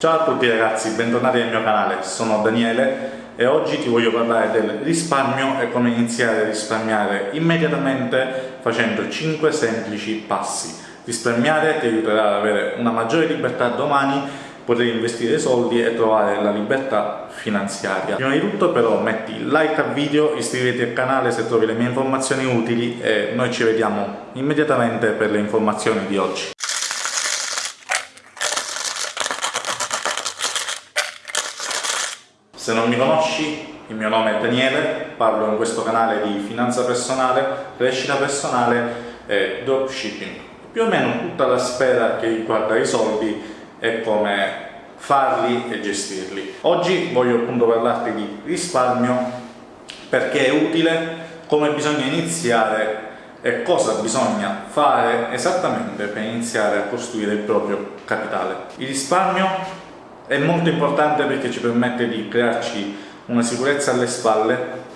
Ciao a tutti ragazzi, bentornati nel mio canale, sono Daniele e oggi ti voglio parlare del risparmio e come iniziare a risparmiare immediatamente facendo 5 semplici passi. Risparmiare ti aiuterà ad avere una maggiore libertà domani, poter investire soldi e trovare la libertà finanziaria. Prima di tutto però metti like al video, iscriviti al canale se trovi le mie informazioni utili e noi ci vediamo immediatamente per le informazioni di oggi. Se non mi conosci, il mio nome è Daniele, parlo in questo canale di finanza personale, crescita personale e dropshipping. Più o meno tutta la sfera che riguarda i soldi e come farli e gestirli. Oggi voglio appunto parlarti di risparmio perché è utile, come bisogna iniziare e cosa bisogna fare esattamente per iniziare a costruire il proprio capitale. Il risparmio è molto importante perché ci permette di crearci una sicurezza alle spalle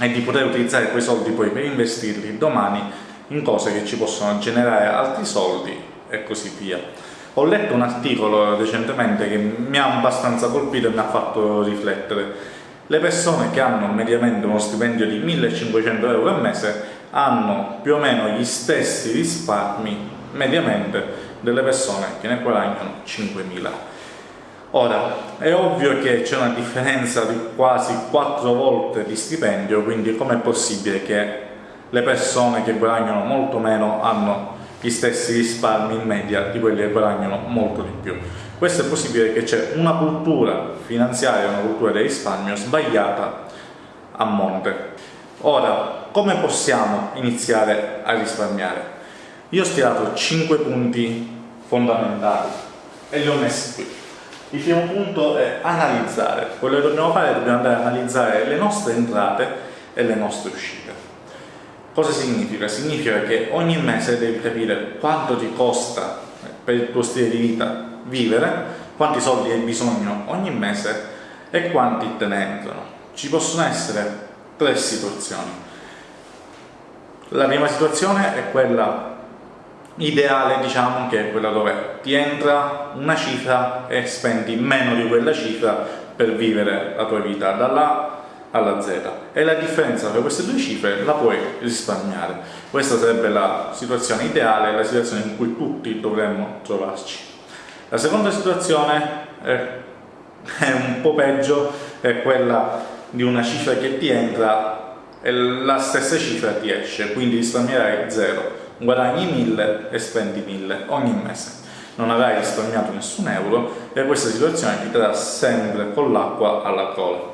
e di poter utilizzare quei soldi poi per investirli domani in cose che ci possono generare altri soldi e così via. Ho letto un articolo recentemente che mi ha abbastanza colpito e mi ha fatto riflettere. Le persone che hanno mediamente uno stipendio di 1500 euro al mese hanno più o meno gli stessi risparmi mediamente delle persone che ne guadagnano 5000 Ora, è ovvio che c'è una differenza di quasi 4 volte di stipendio, quindi com'è possibile che le persone che guadagnano molto meno hanno gli stessi risparmi in media di quelli che guadagnano molto di più? Questo è possibile perché c'è una cultura finanziaria, una cultura del risparmio sbagliata a monte. Ora, come possiamo iniziare a risparmiare? Io ho stilato 5 punti fondamentali e li ho messi qui. Il primo punto è analizzare. Quello che dobbiamo fare è dobbiamo andare a analizzare le nostre entrate e le nostre uscite. Cosa significa? Significa che ogni mese devi capire quanto ti costa per il tuo stile di vita vivere, quanti soldi hai bisogno ogni mese e quanti te ne entrano. Ci possono essere tre situazioni. La prima situazione è quella ideale diciamo che è quella dove ti entra una cifra e spendi meno di quella cifra per vivere la tua vita dalla A alla Z. E la differenza tra queste due cifre la puoi risparmiare. Questa sarebbe la situazione ideale la situazione in cui tutti dovremmo trovarci. La seconda situazione è, è un po' peggio è quella di una cifra che ti entra e la stessa cifra ti esce quindi risparmierai zero guadagni 1000 e spendi 1000 ogni mese. Non avrai risparmiato nessun euro e questa situazione ti terrà sempre con l'acqua alla gola.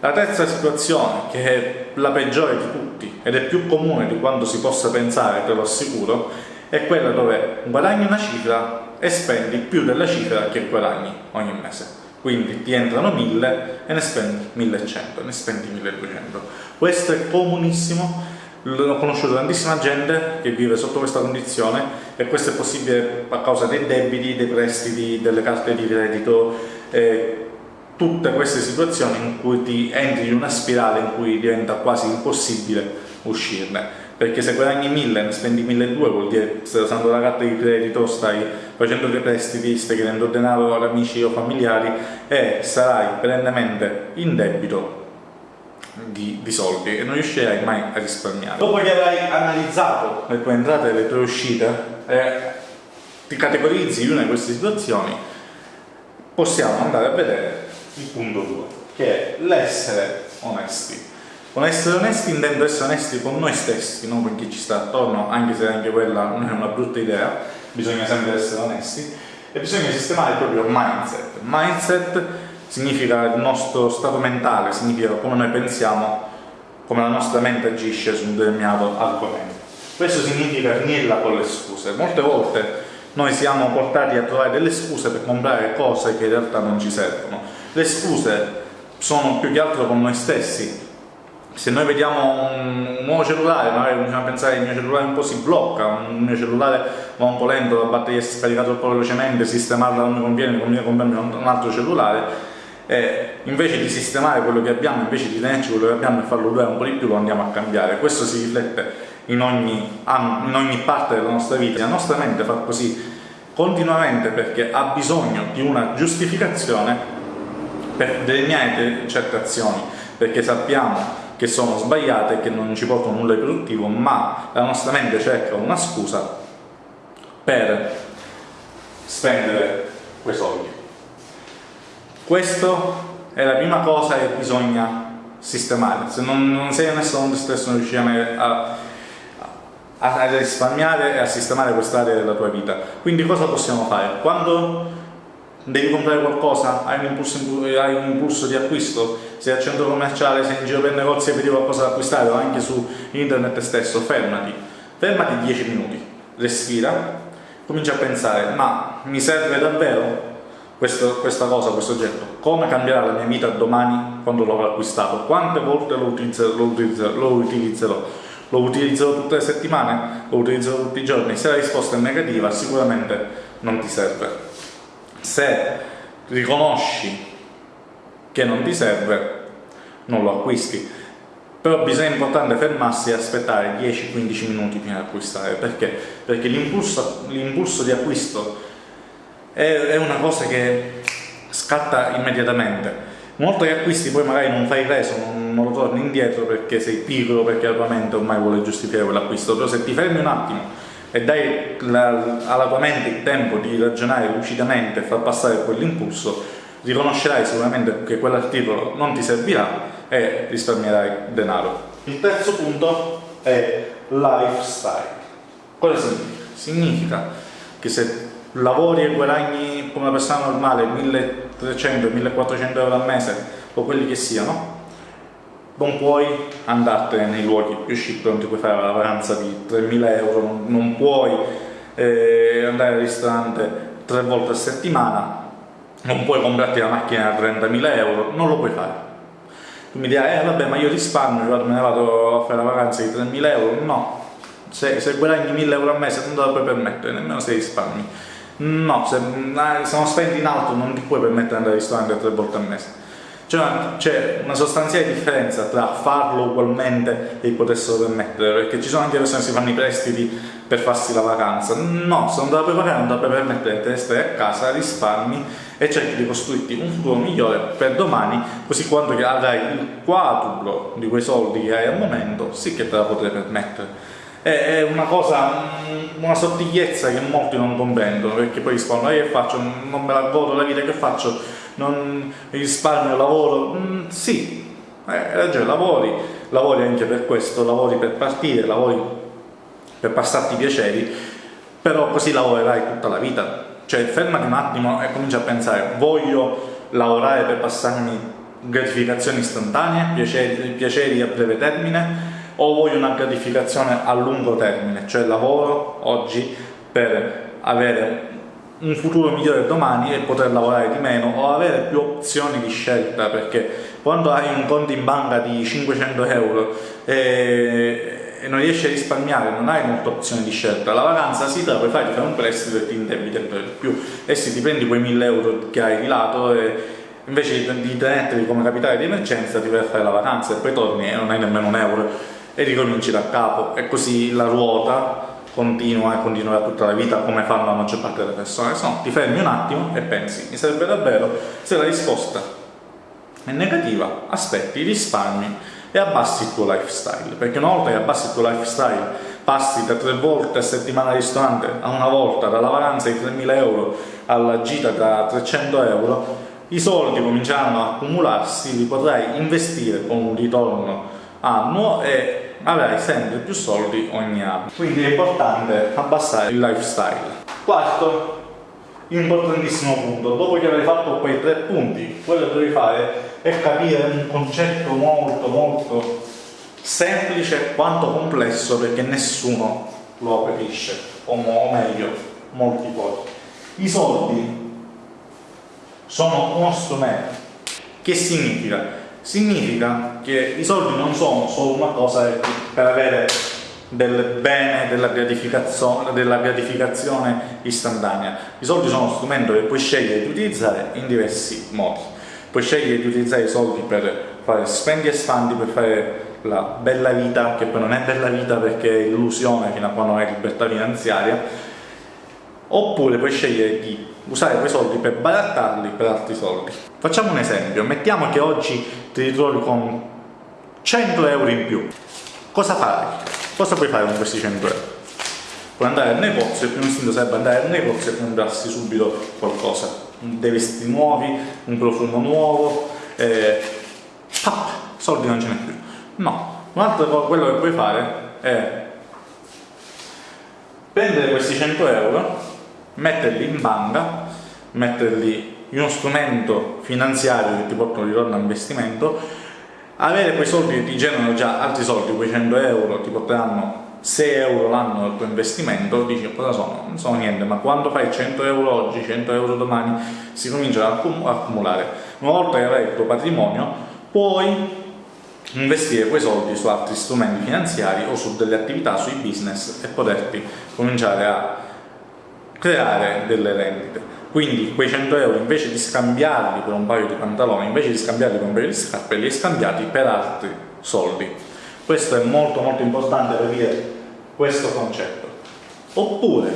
La terza situazione, che è la peggiore di tutti ed è più comune di quanto si possa pensare, te lo assicuro, è quella dove guadagni una cifra e spendi più della cifra che guadagni ogni mese. Quindi ti entrano 1000 e ne spendi 1100, ne spendi 1200. Questo è comunissimo ho conosciuto tantissima gente che vive sotto questa condizione e questo è possibile a causa dei debiti, dei prestiti, delle carte di credito, eh, tutte queste situazioni in cui ti entri in una spirale in cui diventa quasi impossibile uscirne. Perché se guadagni 1000 ne spendi 1200 vuol dire che stai usando la carta di credito, stai facendo dei prestiti, stai chiedendo denaro ad amici o familiari e sarai perennemente in debito di, di, soldi e non riuscirai mai a risparmiare. Dopo che avrai analizzato le tue entrate e le tue uscite e ti categorizzi in una di queste situazioni, possiamo andare a vedere il punto 2, che è l'essere onesti. Con essere onesti intendo essere onesti con noi stessi, non con chi ci sta attorno, anche se anche quella non è una brutta idea, bisogna sempre essere onesti, e bisogna sistemare il proprio mindset. Mindset significa il nostro stato mentale, significa come noi pensiamo, come la nostra mente agisce su un determinato argomento. Questo significa finirla con le scuse. Molte volte noi siamo portati a trovare delle scuse per comprare cose che in realtà non ci servono. Le scuse sono più che altro con noi stessi. Se noi vediamo un, nuovo cellulare, magari cominciamo a pensare che il mio cellulare un po' si blocca, un mio cellulare va un po' lento, la batteria si è scaricata troppo velocemente, sistemarla non mi conviene, mi conviene comprarmi un altro cellulare, e invece di sistemare quello che abbiamo, invece di tenerci quello che abbiamo e farlo durare un po' di più, lo andiamo a cambiare. Questo si riflette in ogni, in ogni parte della nostra vita. La nostra mente fa così continuamente perché ha bisogno di una giustificazione per delineare certe azioni, perché sappiamo che sono sbagliate e che non ci portano nulla di produttivo, ma la nostra mente cerca una scusa per spendere quei soldi. Questa è la prima cosa che bisogna sistemare. Se non, non sei messo con te stesso non riuscirai a, a, a risparmiare e a sistemare quest'area della tua vita. Quindi cosa possiamo fare? Quando devi comprare qualcosa, hai un, impulso, hai un impulso di acquisto, sei al centro commerciale, sei in giro per negozi e vedi qualcosa da acquistare o anche su internet stesso, fermati, fermati 10 minuti, respira, comincia a pensare, ma mi serve davvero questo, questa cosa, questo oggetto? Come cambierà la mia vita domani quando l'avrò acquistato? Quante volte lo utilizzerò? Lo utilizzerò? Lo utilizzerò? Lo utilizzerò tutte le settimane? Lo utilizzerò tutti i giorni? Se la risposta è negativa sicuramente non ti serve se riconosci che non ti serve, non lo acquisti. Però bisogna importante fermarsi e aspettare 10-15 minuti prima di acquistare. Perché? Perché l'impulso, di acquisto è, una cosa che scatta immediatamente. Molto che acquisti poi magari non fai reso, non, non lo torni indietro perché sei piccolo, perché la tua mente ormai vuole giustificare quell'acquisto, però se ti fermi un attimo e dai la, alla tua mente il tempo di ragionare lucidamente e far passare quell'impulso, riconoscerai sicuramente che quell'articolo non ti servirà e risparmierai denaro. Il terzo punto è lifestyle. Cosa significa? Significa che se lavori e guadagni come una persona normale 1300-1400 euro al mese o quelli che siano, non puoi andartene nei luoghi più chic, non ti puoi fare la vacanza di 3.000 euro, non, puoi eh, andare al ristorante tre volte a settimana, non puoi comprarti la macchina a 30.000 euro, non lo puoi fare. Tu mi dirai, eh vabbè, ma io risparmio, vado, me ne vado a fare la vacanza di 3.000 euro, no. Se, se guadagni 1.000 euro al mese non te la puoi permettere, nemmeno se risparmi. No, se, se non spendi in alto non ti puoi permettere di andare al ristorante tre volte al mese cioè, c'è una sostanziale differenza tra farlo ugualmente e poterselo permettere, perché ci sono anche persone che si fanno i prestiti per farsi la vacanza. No, se non te la puoi pagare, non te la puoi permettere, te stai a casa, risparmi e cerchi di costruirti un futuro migliore per domani, così quando avrai il quadruplo di quei soldi che hai al momento, sì che te la potrai permettere è una cosa, una sottigliezza che molti non comprendono perché poi rispondono che faccio, non me la godo la vita che faccio? Non risparmio, lavoro, mm, sì, eh, hai ragione, lavori, lavori anche per questo, lavori per partire, lavori per passarti piaceri, però così lavorerai tutta la vita. Cioè fermati un attimo e comincia a pensare, voglio lavorare per passarmi gratificazioni istantanee, piaceri, piaceri a breve termine, o voglio una gratificazione a lungo termine, cioè lavoro oggi per avere un futuro migliore domani e poter lavorare di meno o avere più opzioni di scelta perché quando hai un conto in banca di 500 euro e, e non riesci a risparmiare non hai molte opzioni di scelta. La vacanza te la puoi fare, ti fai un prestito e ti indebiti ancora di più. E sì ti prendi quei 1000 euro che hai di lato e invece di tenerteli come capitale di emergenza ti vai a fare la vacanza e poi torni e non hai nemmeno un euro e ricominci da capo e così la ruota continua e continuerà tutta la vita come fanno la maggior parte delle persone, se no ti fermi un attimo e pensi, mi serve davvero? Se la risposta è negativa, aspetti, risparmi e abbassi il tuo lifestyle, perché una volta che abbassi il tuo lifestyle passi da tre volte a settimana al ristorante a una volta, dalla vacanza di 3.000 euro alla gita da 300 euro, i soldi cominceranno a accumularsi, li potrai investire con un ritorno annuo e avrai sempre più soldi ogni anno. Quindi è importante abbassare il lifestyle. Quarto, importantissimo punto, dopo che avrai fatto quei tre punti, quello che devi fare è capire un concetto molto molto semplice quanto complesso perché nessuno lo capisce, o meglio, molti pochi. I soldi sono uno strumento. Che significa? Significa che i soldi non sono solo una cosa per avere del bene, della gratificazione, della gratificazione istantanea. I soldi sono uno strumento che puoi scegliere di utilizzare in diversi modi. Puoi scegliere di utilizzare i soldi per fare spendi e spandi, per fare la bella vita, che poi non è bella vita perché è illusione fino a quando hai libertà finanziaria, oppure puoi scegliere di usare quei soldi per barattarli per altri soldi. Facciamo un esempio, mettiamo che oggi ti ritrovi con 100 euro in più. Cosa farai? Cosa puoi fare con questi 100 euro? Puoi andare al negozio, il primo istinto sarebbe andare al negozio e comprarsi subito qualcosa, dei vestiti nuovi, un profumo nuovo, eh, pap, soldi non ce n'è più. No, un altro quello che puoi fare è prendere questi 100 euro, metterli in banca, metterli in uno strumento finanziario che ti porta un ritorno a investimento, avere quei soldi che ti generano già altri soldi, quei 100 euro ti porteranno 6 euro l'anno del tuo investimento, dici cosa sono? Non sono niente, ma quando fai 100 euro oggi, 100 euro domani, si comincia a accumulare. Una volta che avrai il tuo patrimonio, puoi investire quei soldi su altri strumenti finanziari o su delle attività, sui business e poterti cominciare a creare delle rendite. Quindi quei 100 euro invece di scambiarli per un paio di pantaloni, invece di scambiarli per un paio di scarpe, li hai scambiati per altri soldi. Questo è molto molto importante per dire questo concetto. Oppure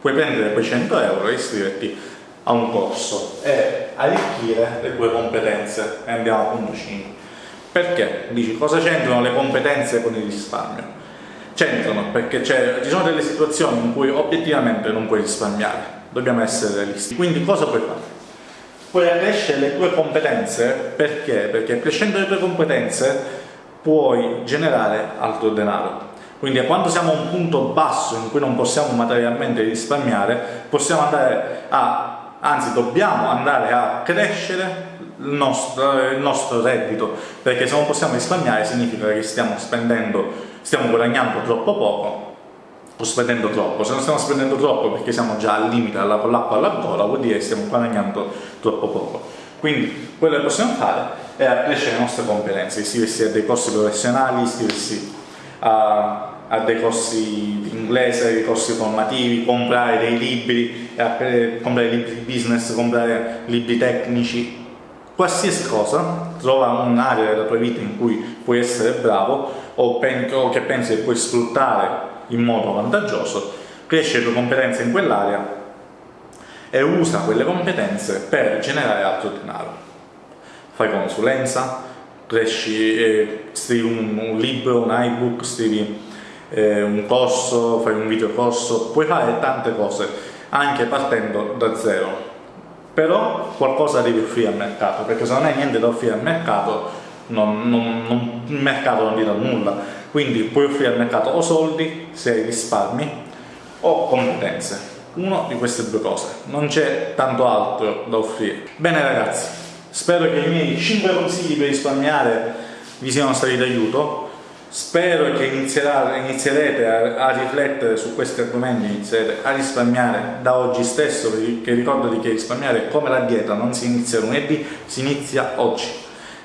puoi prendere quei 100 euro e iscriverti a un corso e arricchire le tue competenze e andiamo al punto 5 perché? Dici cosa c'entrano le competenze con il risparmio? C'entrano perché ci sono delle situazioni in cui obiettivamente non puoi risparmiare, dobbiamo essere realisti. Quindi cosa puoi fare? Puoi accrescere le tue competenze perché? Perché crescendo le tue competenze puoi generare altro denaro. Quindi quando siamo a un punto basso in cui non possiamo materialmente risparmiare, possiamo andare a, anzi dobbiamo andare a crescere il nostro, il nostro reddito, perché se non possiamo risparmiare significa che stiamo spendendo, stiamo guadagnando troppo poco o spendendo troppo. Se non stiamo spendendo troppo perché siamo già al limite con l'acqua alla gola, vuol dire che stiamo guadagnando troppo poco. Quindi quello che possiamo fare è accrescere le nostre competenze, iscriversi a dei corsi professionali, iscriversi a, a dei corsi di inglese, dei corsi formativi, comprare dei libri, comprare libri di business, comprare libri tecnici, qualsiasi cosa, trova un'area della tua vita in cui puoi essere bravo o, che pensi che puoi sfruttare in modo vantaggioso, cresci le tue competenze in quell'area e usa quelle competenze per generare altro denaro. Fai consulenza, cresci, eh, scrivi un, un, libro, un ebook, scrivi eh, un corso, fai un video corso, puoi fare tante cose anche partendo da zero però qualcosa devi offrire al mercato, perché se non hai niente da offrire al mercato, non, non, non, il mercato non ti dà nulla. Quindi puoi offrire al mercato o soldi, se hai risparmi, o competenze. Una di queste due cose. Non c'è tanto altro da offrire. Bene ragazzi, spero che i miei 5 consigli per risparmiare vi siano stati d'aiuto Spero che inizierete a, a, riflettere su questi argomenti, inizierete a risparmiare da oggi stesso, perché ricordati che risparmiare è come la dieta, non si inizia lunedì, si inizia oggi.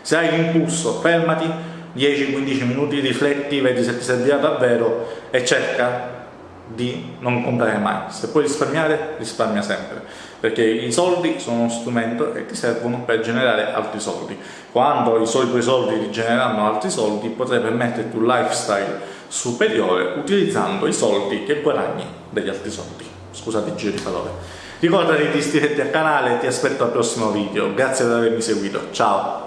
Se hai l'impulso, fermati, 10-15 minuti, rifletti, vedi se ti servirà davvero e cerca di non comprare mai. Se puoi risparmiare, risparmia sempre, perché i soldi sono uno strumento e ti servono per generare altri soldi. Quando i tuoi soldi ti genereranno altri soldi, potrai permetterti un lifestyle superiore utilizzando i soldi che guadagni dagli altri soldi. Scusate il giro di parole. Ricordati di iscriverti al canale e ti aspetto al prossimo video. Grazie per avermi seguito. Ciao!